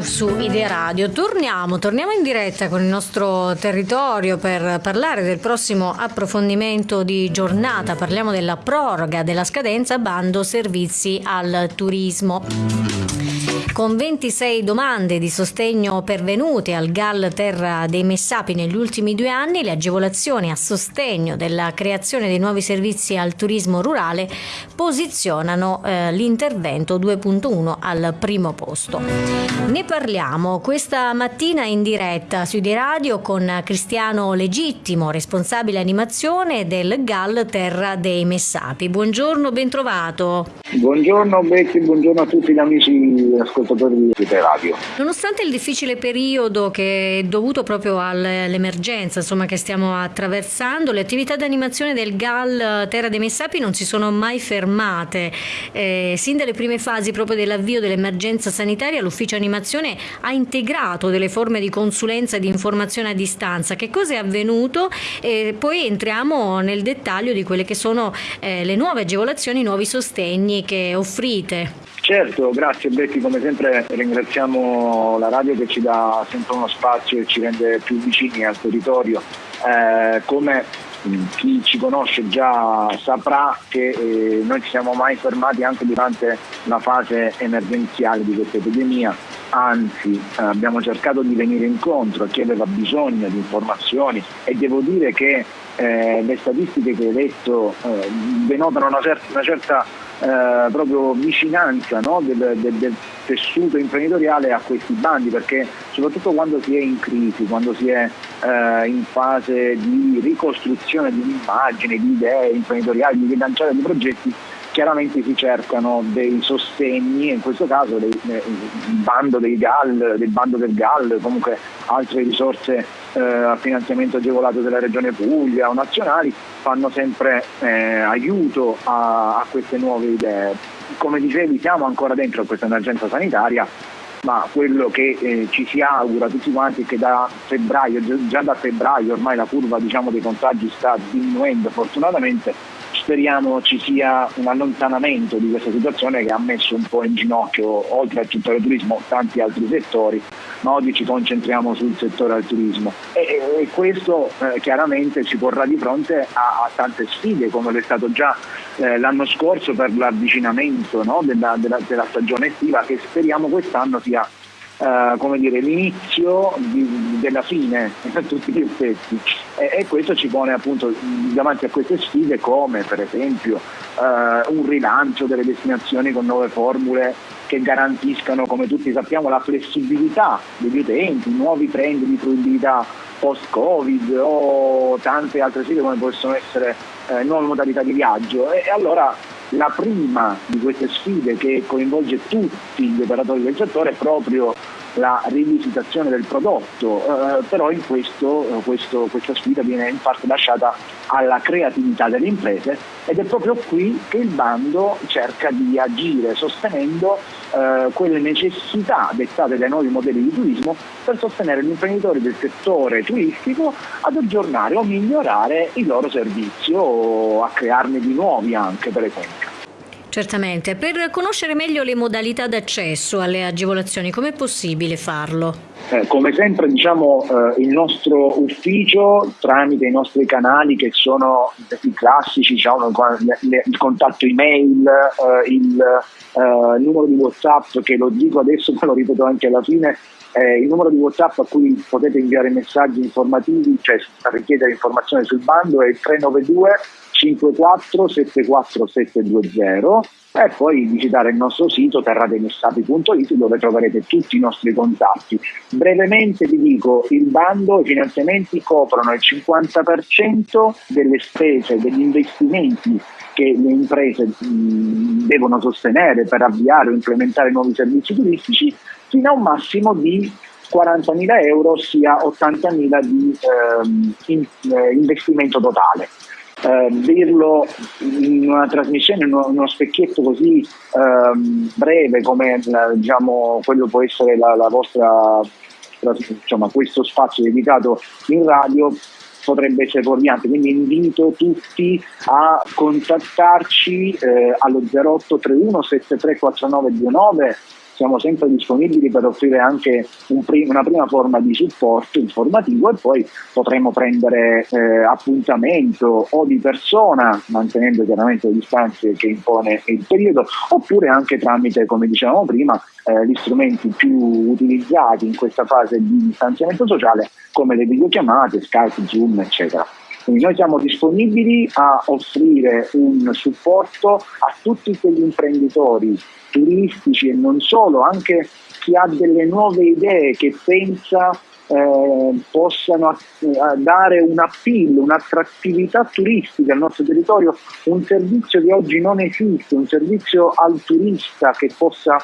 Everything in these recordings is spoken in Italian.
Su Idea Radio torniamo, torniamo in diretta con il nostro territorio per parlare del prossimo approfondimento di giornata. Parliamo della proroga della scadenza bando servizi al turismo. Con 26 domande di sostegno pervenute al GAL Terra dei Messapi negli ultimi due anni, le agevolazioni a sostegno della creazione dei nuovi servizi al turismo rurale posizionano eh, l'intervento 2.1 al primo posto. Ne parliamo questa mattina in diretta su di radio con Cristiano Legittimo, responsabile animazione del GAL Terra dei Messapi. Buongiorno, bentrovato. Buongiorno Becchi, buongiorno a tutti gli amici ascoltatori ascoltatori di radio. Nonostante il difficile periodo che è dovuto proprio all'emergenza che stiamo attraversando, le attività di animazione del GAL Terra dei Messapi non si sono mai fermate. Eh, sin dalle prime fasi proprio dell'avvio dell'emergenza sanitaria l'ufficio animazione ha integrato delle forme di consulenza e di informazione a distanza. Che cosa è avvenuto? E poi entriamo nel dettaglio di quelle che sono eh, le nuove agevolazioni, i nuovi sostegni che offrite. Certo, grazie Betty, come sempre ringraziamo la radio che ci dà sempre uno spazio e ci rende più vicini al territorio. Eh, come chi ci conosce già saprà che eh, noi ci siamo mai fermati anche durante la fase emergenziale di questa epidemia, anzi eh, abbiamo cercato di venire incontro a chi aveva bisogno di informazioni e devo dire che eh, le statistiche che hai detto eh, denotano una, cer- una certa eh, proprio vicinanza no? del, del, del, tessuto imprenditoriale a questi bandi perché soprattutto quando si è in crisi, quando si è eh, in fase di ricostruzione di un'immagine, di idee imprenditoriali, di rilanciare di progetti, chiaramente si cercano dei sostegni, in questo caso dei, il bando dei GAL, del bando del GAL, comunque altre risorse eh, a finanziamento agevolato della Regione Puglia o nazionali fanno sempre eh, aiuto a, a queste nuove idee. Come dicevi siamo ancora dentro questa emergenza sanitaria, ma quello che eh, ci si augura tutti quanti è che da febbraio, già da febbraio ormai la curva diciamo, dei contagi sta diminuendo fortunatamente speriamo ci sia un allontanamento di questa situazione che ha messo un po' in ginocchio, oltre al settore turismo, tanti altri settori, ma oggi ci concentriamo sul settore del turismo. E, e questo eh, chiaramente ci porrà di fronte a, a tante sfide, come è stato già eh, l'anno scorso per l'avvicinamento no, della, della, della stagione estiva, che speriamo quest'anno sia Uh, come dire, l'inizio di, della fine a tutti gli effetti. E, e, questo ci pone appunto davanti a queste sfide come per esempio uh, un rilancio delle destinazioni con nuove formule che garantiscano come tutti sappiamo la flessibilità degli utenti, nuovi trend di fruibilità post-covid o tante altre sfide come possono essere uh, nuove modalità di viaggio. E, e allora la prima di queste sfide che coinvolge tutti gli operatori del settore è proprio la rivisitazione del prodotto, eh, però in questo, eh, questo, questa sfida viene in parte lasciata alla creatività delle imprese ed è proprio qui che il bando cerca di agire sostenendo eh, quelle necessità dettate dai nuovi modelli di turismo per sostenere gli imprenditori del settore turistico ad aggiornare o migliorare il loro servizio o a crearne di nuovi anche per esempio. Certamente, per conoscere meglio le modalità d'accesso alle agevolazioni, com'è possibile farlo? Eh, come sempre diciamo eh, il nostro ufficio tramite i nostri canali che sono i classici, diciamo, il contatto email, eh, il, eh, numero di Whatsapp che lo dico adesso ma lo ripeto anche alla fine il numero di WhatsApp a cui potete inviare messaggi informativi, cioè richiedere informazioni sul bando è il 392 54 74 720 e poi visitare il nostro sito terrademessapi.it dove troverete tutti i nostri contatti. Brevemente vi dico, il bando, i finanziamenti coprono il 50% delle spese, degli investimenti che le imprese mh, devono sostenere per avviare o implementare nuovi servizi turistici fino a un massimo di 40.000 euro, ossia 80.000 di ehm, in, eh, investimento totale. Eh, dirlo in una trasmissione, in uno, uno specchietto così ehm, breve come diciamo, quello può essere la, la vostra, insomma, questo spazio dedicato in radio potrebbe essere fuorviante, quindi invito tutti a contattarci eh, allo 0831 734929 siamo sempre disponibili per offrire anche un prim- una prima forma di supporto informativo e poi potremo prendere eh, appuntamento o di persona, mantenendo chiaramente le distanze che impone il periodo, oppure anche tramite, come dicevamo prima, eh, gli strumenti più utilizzati in questa fase di distanziamento sociale come le videochiamate, Skype, Zoom, eccetera. Quindi noi siamo disponibili a offrire un supporto a tutti quegli imprenditori turistici e non solo, anche chi ha delle nuove idee che pensa eh, possano eh, dare un appeal, un'attrattività turistica al nostro territorio, un servizio che oggi non esiste, un servizio al turista che possa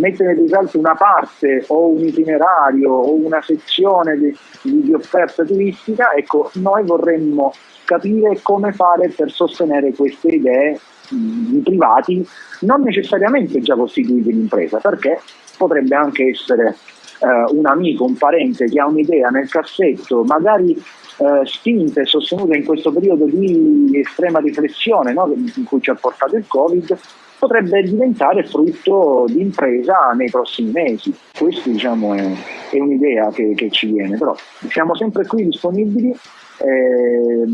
mettere in risalto una parte o un itinerario o una sezione di, di offerta turistica, ecco, noi vorremmo capire come fare per sostenere queste idee di privati, non necessariamente già costituiti in impresa, perché potrebbe anche essere eh, un amico, un parente che ha un'idea nel cassetto, magari eh, spinta e sostenuta in questo periodo di estrema riflessione no, in cui ci ha portato il Covid, potrebbe diventare frutto di impresa nei prossimi mesi. Questa diciamo, è, è, un'idea che, che, ci viene, però siamo sempre qui disponibili. Eh,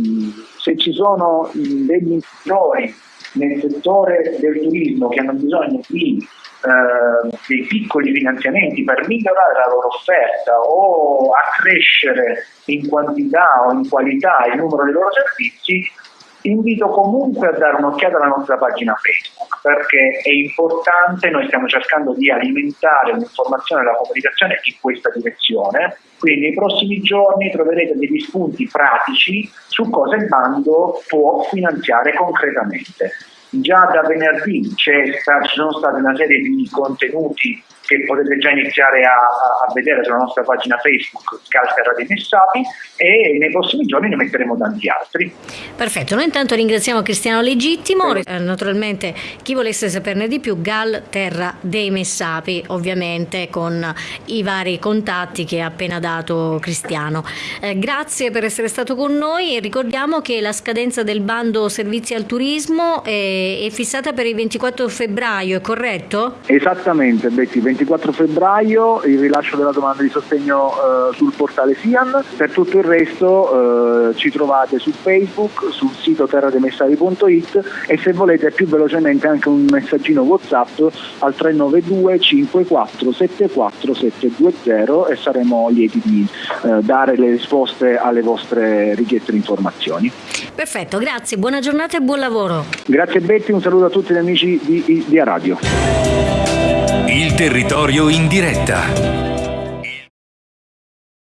se ci sono degli imprenditori nel settore del turismo che hanno bisogno di eh, dei piccoli finanziamenti per migliorare la loro offerta o accrescere in quantità o in qualità il numero dei loro servizi, invito comunque a dare un'occhiata alla nostra pagina Facebook perché è importante, noi stiamo cercando di alimentare l'informazione e la comunicazione in questa direzione, quindi nei prossimi giorni troverete degli spunti pratici su cosa il bando può finanziare concretamente. Già da venerdì ci sono state una serie di contenuti che potete già iniziare a, a, vedere sulla nostra pagina Facebook Calterra dei Messapi e nei prossimi giorni ne metteremo tanti altri. Perfetto, noi intanto ringraziamo Cristiano Legittimo, eh. naturalmente chi volesse saperne di più Gal Terra dei Messapi, ovviamente con i vari contatti che ha appena dato Cristiano. Eh, grazie per essere stato con noi e ricordiamo che la scadenza del bando servizi al turismo è, è fissata per il 24 febbraio, è corretto? Esattamente, Betty, 24 febbraio il rilascio della domanda di sostegno eh, sul portale SIAN, per tutto il resto eh, ci trovate su Facebook, sul sito terrademessari.it e se volete più velocemente anche un messaggino Whatsapp al 392 54 74 720 e saremo lieti di eh, dare le risposte alle vostre richieste di informazioni. Perfetto, grazie, buona giornata e buon lavoro. Grazie Betty, un saluto a tutti gli amici di, di, di Radio. Il territorio in diretta.